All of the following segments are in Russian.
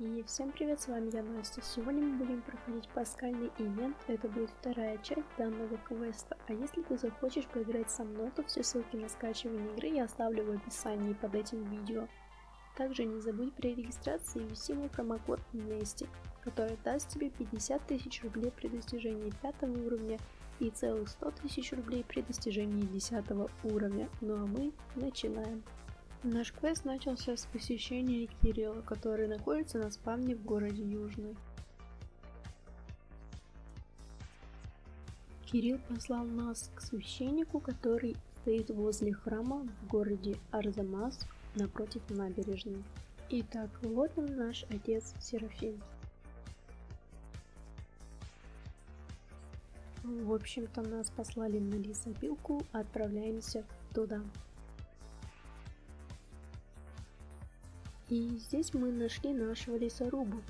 И всем привет, с вами я Настя. Сегодня мы будем проходить паскальный ивент, это будет вторая часть данного квеста. А если ты захочешь поиграть со мной, то все ссылки на скачивание игры я оставлю в описании под этим видео. Также не забудь при регистрации ввести мой промокод Нести, который даст тебе 50 тысяч рублей при достижении 5 уровня и целых 100 тысяч рублей при достижении 10 уровня. Ну а мы начинаем. Наш квест начался с посещения Кирилла, который находится на спавне в городе Южный. Кирилл послал нас к священнику, который стоит возле храма в городе Арзамас напротив набережной. Итак, вот он наш отец Серафим. В общем-то нас послали на лесопилку, отправляемся туда. И здесь мы нашли нашего лесоруба.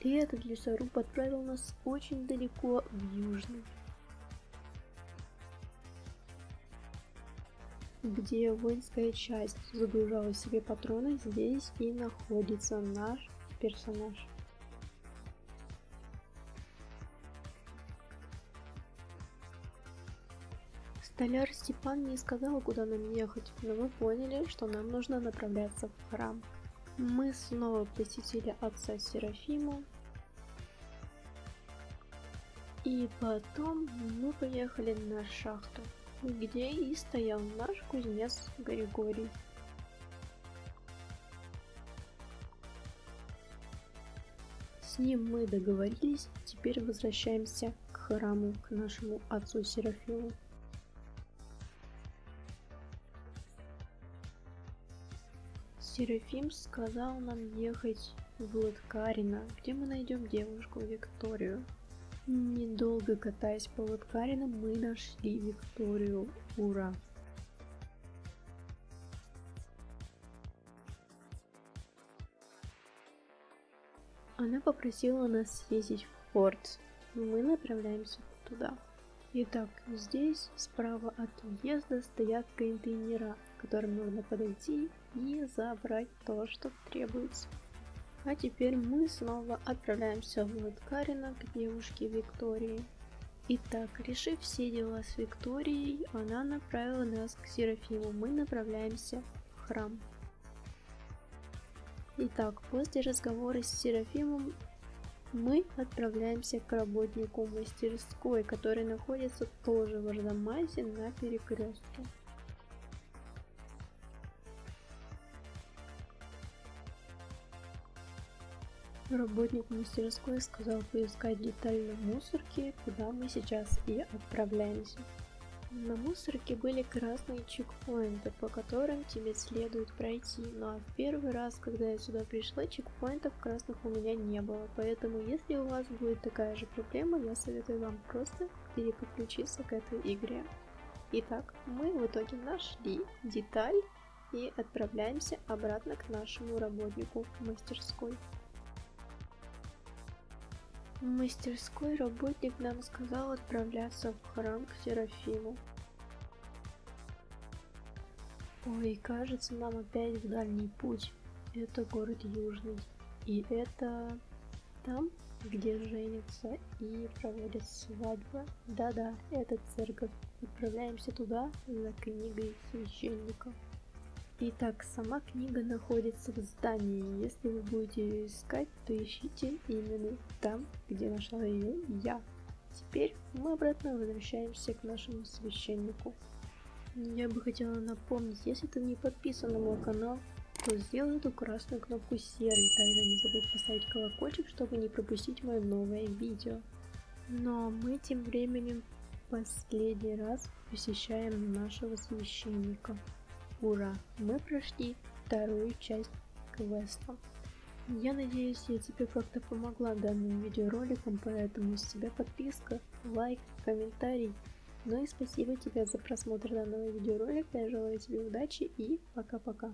И этот лесоруб отправил нас очень далеко в Южный. Где воинская часть загружала себе патроны, здесь и находится наш персонаж. Столяр Степан не сказал, куда нам ехать, но мы поняли, что нам нужно направляться в храм. Мы снова посетили отца Серафима. И потом мы поехали на шахту, где и стоял наш кузнец Григорий. С ним мы договорились, теперь возвращаемся к храму, к нашему отцу Серафиму. Серафим сказал нам ехать в Латкарино, где мы найдем девушку Викторию. Недолго катаясь по Латкарино, мы нашли Викторию. Ура! Она попросила нас съездить в порт. Мы направляемся туда. Итак, здесь справа от въезда стоят контейнера, к которым нужно подойти и забрать то, что требуется. А теперь мы снова отправляемся в Латкарина к девушке Виктории. Итак, решив все дела с Викторией, она направила нас к Серафиму. Мы направляемся в храм. Итак, после разговора с Серафимом мы отправляемся к работнику мастерской, который находится тоже в Арзамасе на перекрестке. Работник мастерской сказал поискать деталь на мусорке, куда мы сейчас и отправляемся. На мусорке были красные чекпоинты, по которым тебе следует пройти, но ну, в первый раз, когда я сюда пришла, чекпоинтов красных у меня не было, поэтому если у вас будет такая же проблема, я советую вам просто переподключиться к этой игре. Итак, мы в итоге нашли деталь и отправляемся обратно к нашему работнику мастерской. В мастерской работник нам сказал отправляться в храм к Серафиму. Ой, кажется, нам опять в дальний путь. Это город Южный. И это там, где женятся и проводят свадьбы. Да-да, это церковь. Отправляемся туда за книгой священника. Итак, сама книга находится в здании. Если вы будете ее искать, то ищите именно там, где нашла ее я. Теперь мы обратно возвращаемся к нашему священнику. Я бы хотела напомнить, если ты не подписан на мой канал, то сделай эту красную кнопку серой. Также не забудь поставить колокольчик, чтобы не пропустить мое новое видео. Но мы тем временем последний раз посещаем нашего священника. Ура! Мы прошли вторую часть квеста. Я надеюсь, я тебе как-то помогла данным видеороликом, поэтому с тебя подписка, лайк, комментарий. Ну и спасибо тебе за просмотр данного видеоролика, я желаю тебе удачи и пока-пока.